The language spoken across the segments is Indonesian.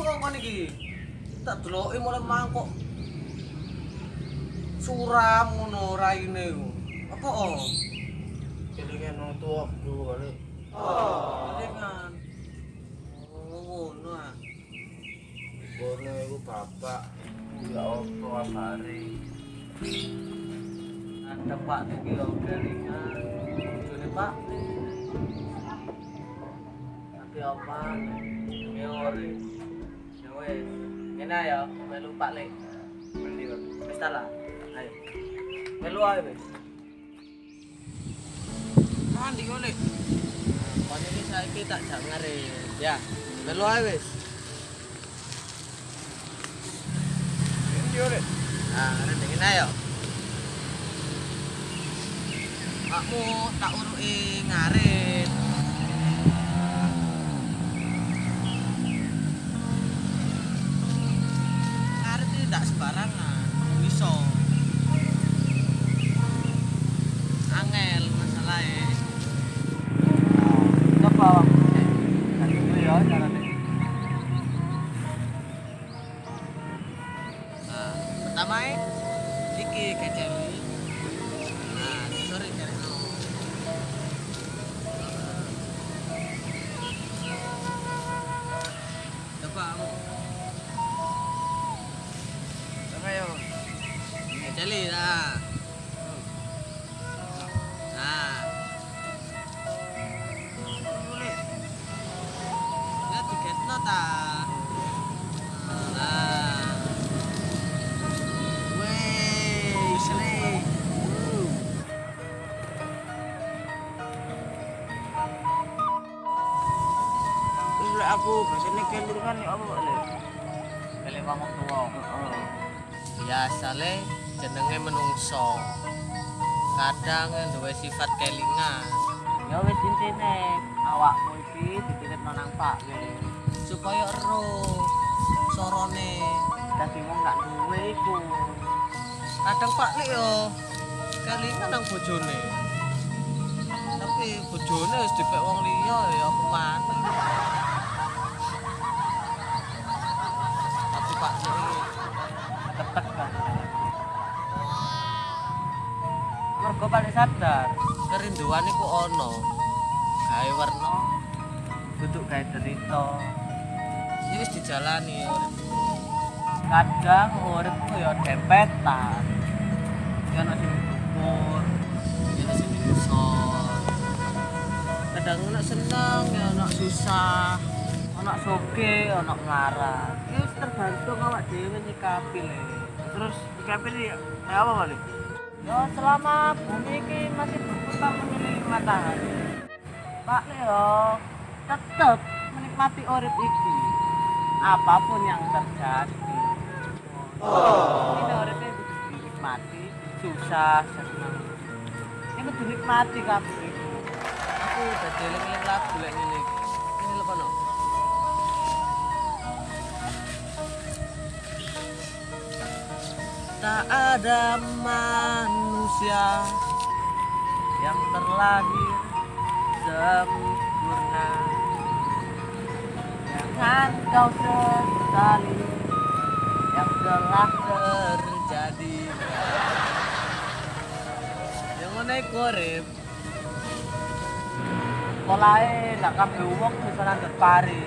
Apa kan iki? Tak deloki mulai mangkok. Suram ngono raine ku. Apa oh? Kelingan nang tuwa dulu kali. Oh, dengan. Oh, ngono ah. Bono iku bapak. Ya opo abare. Ada Pak iki yo kelingan. Bojone Pak. Tapi apa? Ore. Ya wes. Ngene ya, melu Pak Lek. Mandi Pak. Wis ta lah. Ayo. Melu ae wis. Mandi kok Lek. Kon iki saiki tak jak ngare. Ya, melu ae wis. Ini ore. Nah, ngene ngene ayo. Aku tak uruki ngarit. Ngarit tiketno ta. Nah. Wey, sele. Terus aku biasanya kelingan ya apa Pak Lek? Kali ngomong tuwa. Biasa le jenenge menungso. Kadang duwe sifat kelingan. Ya wis intine awakmu iki dititipno nang Pak kene. Supaya ero sorone Dadi wong gak duwe iku. kadang pak lik yo kelingan nang bojone tapi bojone wis dipek wong liya ya apa maneh tapi pak iki Ketek kan. Mergo paling sadar, kerinduan iku ono gawe werna duduk gawe derita. Ya wis dijalani. Kadang uripku ya dempetan. Ya ono sing ya ono sing kadang ono seneng ya ono susah ono soge, ono melarat. Ya tergantung awak dhewe nyikapi le. Terus ya kayak apa Pak Lek? Ya selama bumi ini masih berputar mengelilingi matahari. Pak Leo tetap menikmati urip iki. Apa pun yang terjadi. Oh. Ini ini kudu dinikmati, susah, senang. Ini kudu dinikmati kabeh. aku udah eling-eling lagu lek ngene iki. Ini lho kono. Tak ada manusia yang terlahir sempurna. Jangan kau sesali yang telah terjadi. Yang ngene iku urip. Polahe nak kabeh wong bisa nandur pari.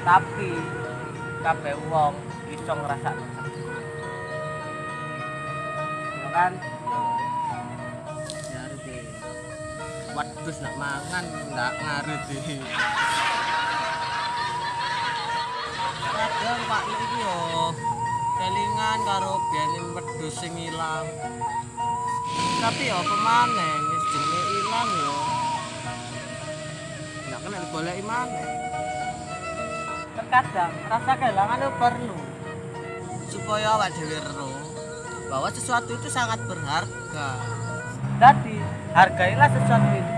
Tapi kabeh wong iso ngrasakno Ya kan? Nyari ki. Wedhus nak mangan ngarit iki. Kadang Pak Nek iki yo kelingan karo biyen wedhus sing ilang. Tapi apa maneh wis jenenge ilang yo. Ndak kena digoleki maneh. Terkadang rasa kehilangan itu perlu. Supaya awak dhewe bahwa sesuatu itu sangat berharga. Jadi hargailah sesuatu itu.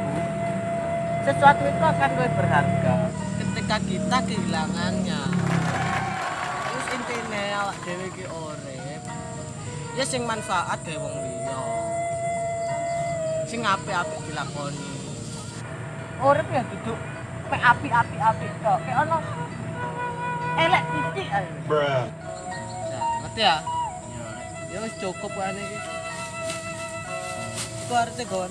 Sesuatu itu akan lebih berharga. ketika kita kehilangannya awak dhewe iki urip ya sing manfaat gawe wong liya sing apik-apik dilakoni Urip ya duduk mek api-api api tok. Kayak ono elek titik ae. Ya, ngerti ya? Ya wis cukup kan iki. Iku arep gon.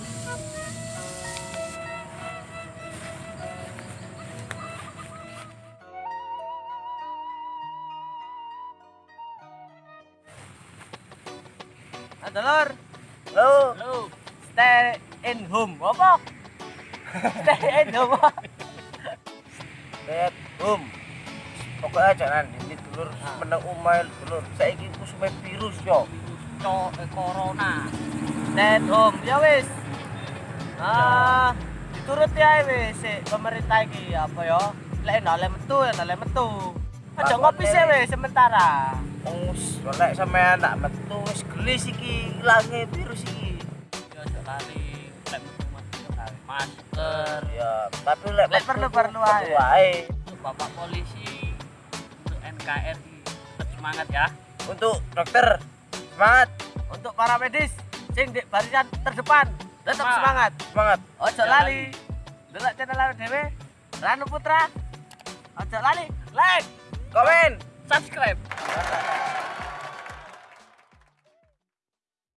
Adalor, Lo, Lu stay in home apa? stay in home. apa? lihat hum. Pokoknya jangan ini dulur menang umail dulur. Saiki ku sume virus yo. Co eh, corona. Stay at home. Ya wis. Ah, diturut ya wis pemerintah iki apa ya? Lek nale metu ya nale metu. Aja ngopi sih wis sementara. Wis, lek sampean nak metu wis gelis iki ilange virus iki. Ya aja lali lek masker. Ya, tapi lek tuh ae. wae. Bapak polisi, untuk NKRI, tetap semangat ya. Untuk dokter semangat, Untuk para medis, sing di barisan terdepan, tetap Semangat. semangat. Ojo lali. Delok channel dhewe. Ranu Putra. Ojo lali. Like. Komen subscribe.